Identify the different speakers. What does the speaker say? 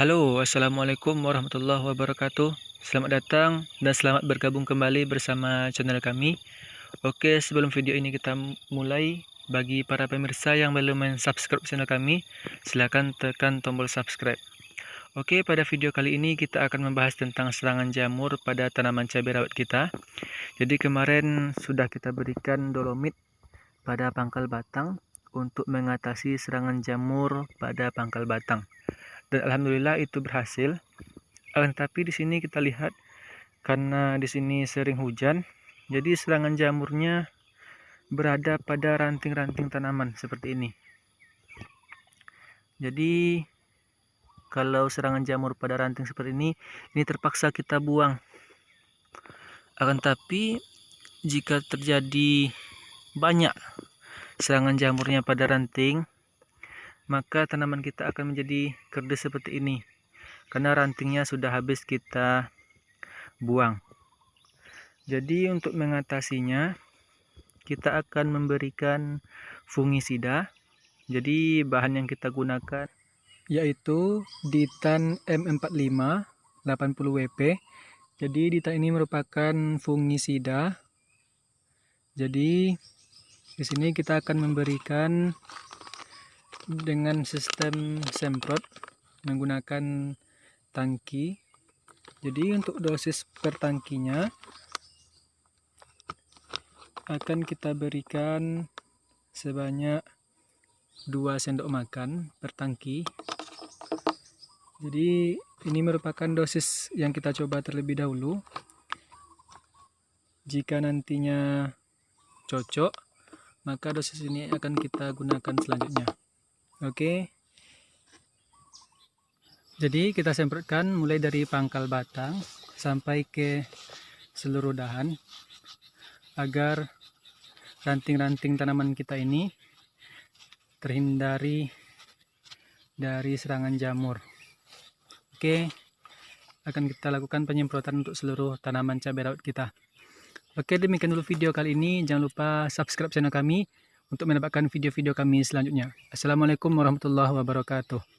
Speaker 1: Halo, Assalamualaikum warahmatullahi wabarakatuh. Selamat datang dan selamat bergabung kembali bersama channel kami. Oke, sebelum video ini kita mulai Bagi para pemirsa yang belum subscribe channel kami Silahkan tekan tombol subscribe. Oke, pada video kali ini kita akan membahas tentang serangan jamur pada tanaman cabai rawit kita. Jadi kemarin sudah kita berikan dolomit pada pangkal batang Untuk mengatasi serangan jamur pada pangkal batang dan alhamdulillah itu berhasil. Uh, tapi di sini kita lihat karena di sini sering hujan, jadi serangan jamurnya berada pada ranting-ranting tanaman seperti ini. Jadi kalau serangan jamur pada ranting seperti ini, ini terpaksa kita buang. Akan tapi jika terjadi banyak serangan jamurnya pada ranting, maka tanaman kita akan menjadi kerdus seperti ini. Karena rantingnya sudah habis kita buang. Jadi untuk mengatasinya kita akan memberikan fungisida. Jadi bahan yang kita gunakan yaitu Ditan M45 80 WP jadi Ditan ini merupakan fungisida. Jadi di sini kita akan memberikan dengan sistem semprot menggunakan tangki. Jadi untuk dosis per tangkinya akan kita berikan sebanyak 2 sendok makan per tangki. Jadi ini merupakan dosis yang kita coba terlebih dahulu. Jika nantinya cocok maka dosis ini akan kita gunakan selanjutnya Oke. Jadi kita semprotkan mulai dari pangkal batang sampai ke seluruh dahan agar ranting-ranting tanaman kita ini terhindari dari serangan jamur. Oke, akan kita lakukan penyemprotan untuk seluruh tanaman cabai rawit kita. Oke, demikian dulu video kali ini. Jangan lupa subscribe channel kami untuk mendapatkan video-video kami selanjutnya. Assalamualaikum warahmatullahi wabarakatuh.